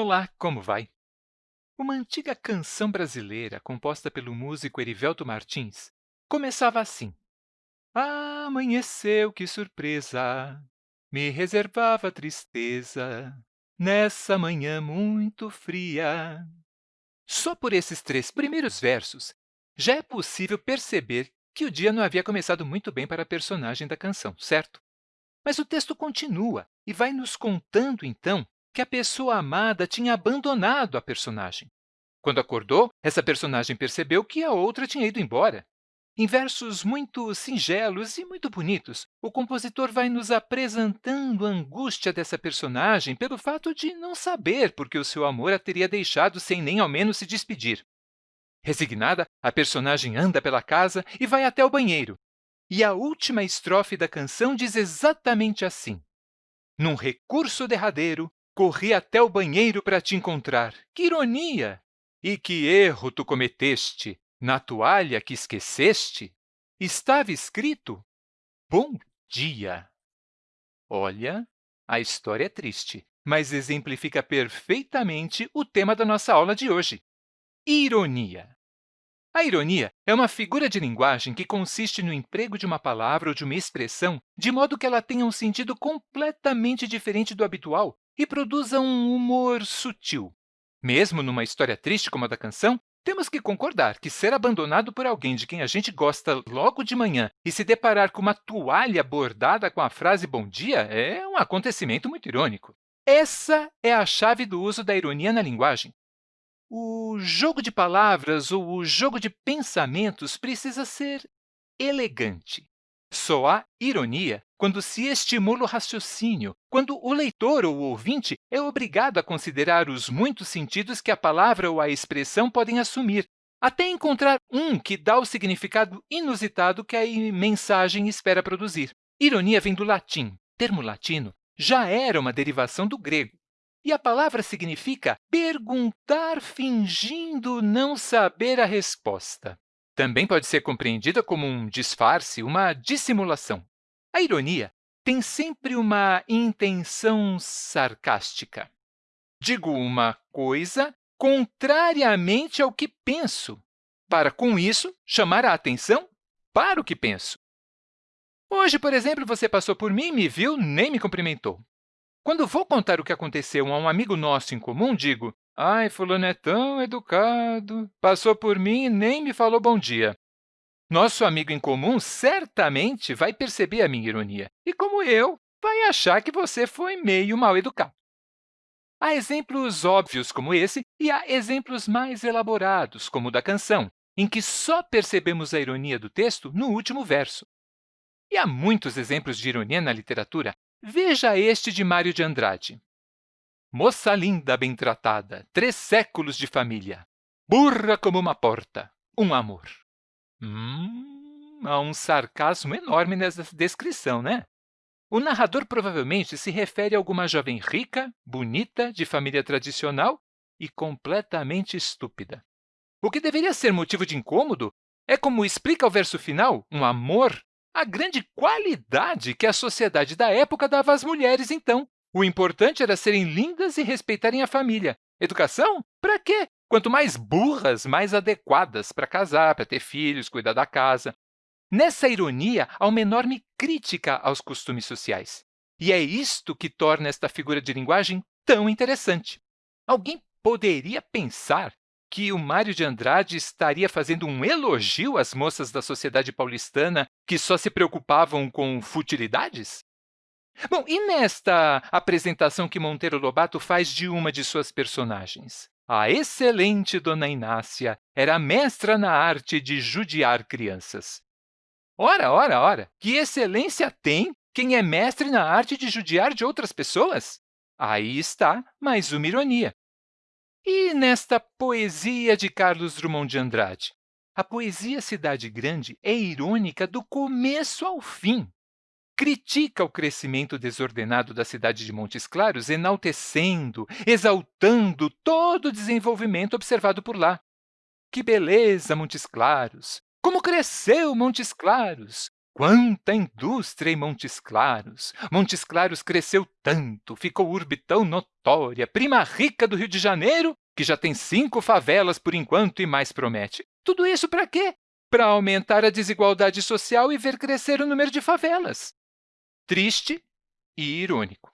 Olá, como vai? Uma antiga canção brasileira, composta pelo músico Erivelto Martins, começava assim. Amanheceu, que surpresa! Me reservava tristeza nessa manhã muito fria. Só por esses três primeiros versos, já é possível perceber que o dia não havia começado muito bem para a personagem da canção, certo? Mas o texto continua e vai nos contando, então, que a pessoa amada tinha abandonado a personagem. Quando acordou, essa personagem percebeu que a outra tinha ido embora. Em versos muito singelos e muito bonitos, o compositor vai nos apresentando a angústia dessa personagem pelo fato de não saber por que o seu amor a teria deixado sem nem ao menos se despedir. Resignada, a personagem anda pela casa e vai até o banheiro. E a última estrofe da canção diz exatamente assim. Num recurso derradeiro, corri até o banheiro para te encontrar. Que ironia! E que erro tu cometeste! Na toalha que esqueceste, estava escrito Bom dia. Olha, a história é triste, mas exemplifica perfeitamente o tema da nossa aula de hoje, ironia. A ironia é uma figura de linguagem que consiste no emprego de uma palavra ou de uma expressão de modo que ela tenha um sentido completamente diferente do habitual e produza um humor sutil. Mesmo numa história triste como a da canção, temos que concordar que ser abandonado por alguém de quem a gente gosta logo de manhã e se deparar com uma toalha bordada com a frase bom dia é um acontecimento muito irônico. Essa é a chave do uso da ironia na linguagem. O jogo de palavras ou o jogo de pensamentos precisa ser elegante. Só há ironia quando se estimula o raciocínio, quando o leitor ou o ouvinte é obrigado a considerar os muitos sentidos que a palavra ou a expressão podem assumir, até encontrar um que dá o significado inusitado que a mensagem espera produzir. Ironia vem do latim. Termo latino já era uma derivação do grego, e a palavra significa perguntar fingindo não saber a resposta. Também pode ser compreendida como um disfarce, uma dissimulação. A ironia tem sempre uma intenção sarcástica. Digo uma coisa contrariamente ao que penso, para, com isso, chamar a atenção para o que penso. Hoje, por exemplo, você passou por mim, me viu, nem me cumprimentou. Quando vou contar o que aconteceu a um amigo nosso em comum, digo, Ai, fulano é tão educado, passou por mim e nem me falou bom dia. Nosso amigo em comum certamente vai perceber a minha ironia e, como eu, vai achar que você foi meio mal educado. Há exemplos óbvios como esse e há exemplos mais elaborados, como o da canção, em que só percebemos a ironia do texto no último verso. E há muitos exemplos de ironia na literatura. Veja este de Mário de Andrade. Moça linda, bem tratada, três séculos de família, burra como uma porta, um amor. Hum, há um sarcasmo enorme nessa descrição, né? O narrador provavelmente se refere a alguma jovem rica, bonita, de família tradicional e completamente estúpida. O que deveria ser motivo de incômodo é, como explica o verso final, um amor, a grande qualidade que a sociedade da época dava às mulheres, então. O importante era serem lindas e respeitarem a família. Educação? Para quê? Quanto mais burras, mais adequadas para casar, para ter filhos, cuidar da casa. Nessa ironia, há uma enorme crítica aos costumes sociais. E é isto que torna esta figura de linguagem tão interessante. Alguém poderia pensar que o Mário de Andrade estaria fazendo um elogio às moças da sociedade paulistana que só se preocupavam com futilidades? Bom, e nesta apresentação que Monteiro Lobato faz de uma de suas personagens? A excelente Dona Inácia era mestra na arte de judiar crianças. Ora, ora, ora, que excelência tem quem é mestre na arte de judiar de outras pessoas? Aí está mais uma ironia. E nesta poesia de Carlos Drummond de Andrade? A poesia Cidade Grande é irônica do começo ao fim critica o crescimento desordenado da cidade de Montes Claros, enaltecendo, exaltando todo o desenvolvimento observado por lá. Que beleza, Montes Claros! Como cresceu Montes Claros! Quanta indústria em Montes Claros! Montes Claros cresceu tanto, ficou urbe tão notória, prima rica do Rio de Janeiro, que já tem cinco favelas por enquanto e mais promete. Tudo isso para quê? Para aumentar a desigualdade social e ver crescer o número de favelas. Triste e irônico.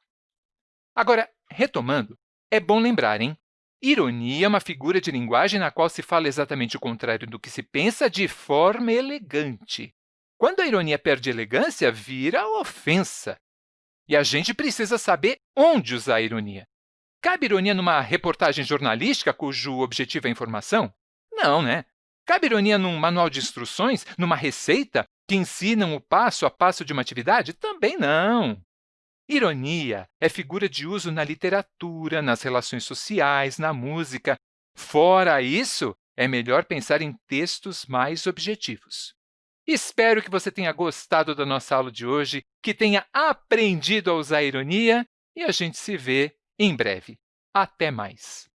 Agora, retomando, é bom lembrar, hein? Ironia é uma figura de linguagem na qual se fala exatamente o contrário do que se pensa de forma elegante. Quando a ironia perde elegância, vira ofensa. E a gente precisa saber onde usar a ironia. Cabe ironia numa reportagem jornalística cujo objetivo é informação? Não, né? Cabe ironia num manual de instruções, numa receita que ensinam o passo a passo de uma atividade? Também não. Ironia é figura de uso na literatura, nas relações sociais, na música. Fora isso, é melhor pensar em textos mais objetivos. Espero que você tenha gostado da nossa aula de hoje, que tenha aprendido a usar a ironia e a gente se vê em breve. Até mais!